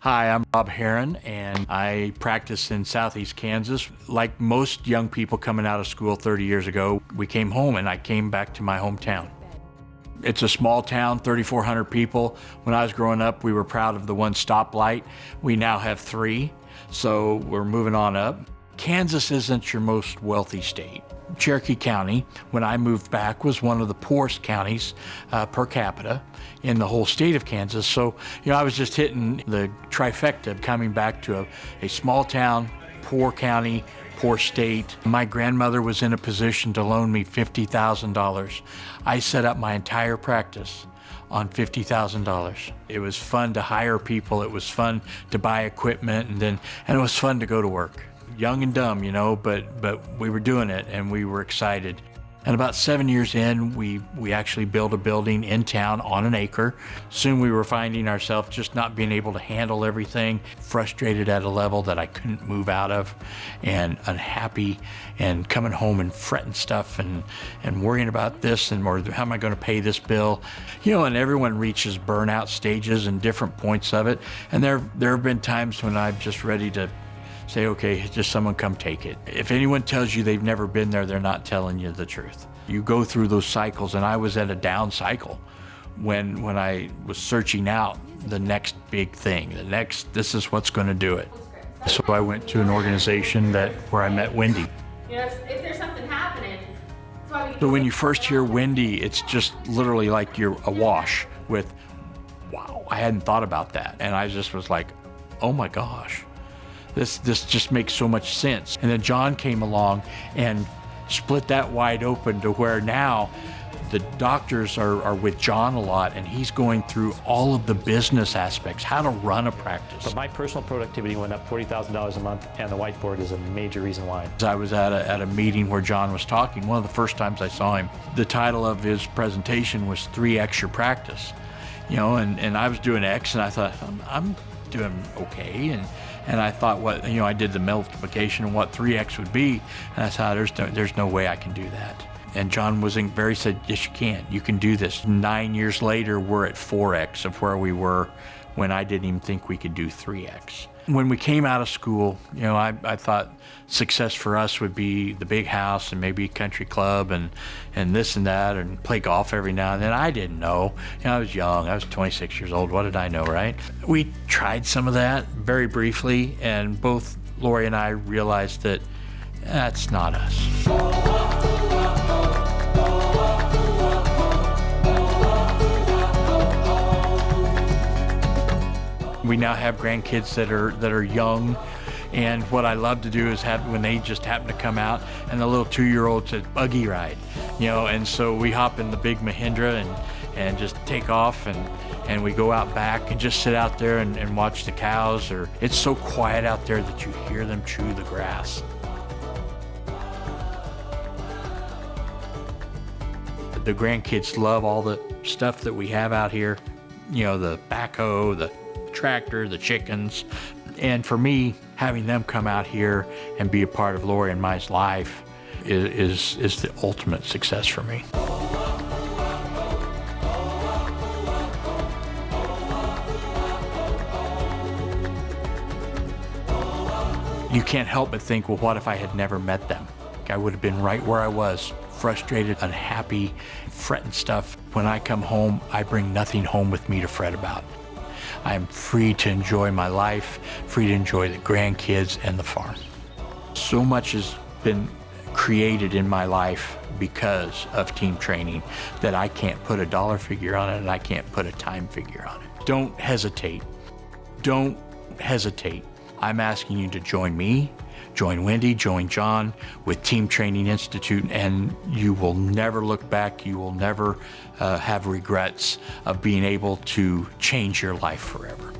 Hi, I'm Rob Heron, and I practice in Southeast Kansas. Like most young people coming out of school 30 years ago, we came home and I came back to my hometown. It's a small town, 3,400 people. When I was growing up, we were proud of the one stoplight. We now have three, so we're moving on up. Kansas isn't your most wealthy state. Cherokee County, when I moved back, was one of the poorest counties uh, per capita in the whole state of Kansas. So, you know, I was just hitting the trifecta of coming back to a, a small town, poor county, poor state. My grandmother was in a position to loan me $50,000. I set up my entire practice on $50,000. It was fun to hire people. It was fun to buy equipment and then, and it was fun to go to work young and dumb, you know, but but we were doing it and we were excited. And about seven years in, we, we actually built a building in town on an acre. Soon we were finding ourselves just not being able to handle everything, frustrated at a level that I couldn't move out of, and unhappy, and coming home and fretting stuff and, and worrying about this and more, how am I going to pay this bill? You know, and everyone reaches burnout stages and different points of it. And there, there have been times when I'm just ready to say, okay, just someone come take it. If anyone tells you they've never been there, they're not telling you the truth. You go through those cycles, and I was at a down cycle when when I was searching out the next big thing, the next, this is what's going to do it. So I went to an organization that where I met Wendy. You know, if, if there's something happening, so when you first hear Wendy, it's just literally like you're awash with, wow, I hadn't thought about that. And I just was like, oh my gosh this this just makes so much sense. And then John came along and split that wide open to where now the doctors are, are with John a lot and he's going through all of the business aspects, how to run a practice. But my personal productivity went up $40,000 a month and the whiteboard is a major reason why. I was at a, at a meeting where John was talking, one of the first times I saw him. The title of his presentation was 3X Your Practice. You know, and, and I was doing X and I thought, I'm, I'm doing okay. And, and I thought what, you know, I did the multiplication and what 3x would be. And I thought, ah, there's no, there's no way I can do that. And John was in very said, yes, you can. You can do this. Nine years later, we're at 4x of where we were when I didn't even think we could do 3x. When we came out of school, you know, I, I thought success for us would be the big house and maybe country club and, and this and that and play golf every now and then. I didn't know. You know, I was young. I was 26 years old. What did I know, right? We tried some of that very briefly, and both Lori and I realized that that's not us. Now have grandkids that are that are young, and what I love to do is have when they just happen to come out and the little two-year-old says buggy ride, you know, and so we hop in the big Mahindra and and just take off and and we go out back and just sit out there and, and watch the cows or it's so quiet out there that you hear them chew the grass. The grandkids love all the stuff that we have out here, you know, the backhoe, the tractor, the chickens. And for me, having them come out here and be a part of Lori and my life is, is, is the ultimate success for me. You can't help but think, well, what if I had never met them? I would have been right where I was, frustrated, unhappy, fretting stuff. When I come home, I bring nothing home with me to fret about. I'm free to enjoy my life, free to enjoy the grandkids and the farm. So much has been created in my life because of team training that I can't put a dollar figure on it and I can't put a time figure on it. Don't hesitate. Don't hesitate. I'm asking you to join me, join Wendy, join John with Team Training Institute, and you will never look back. You will never uh, have regrets of being able to change your life forever.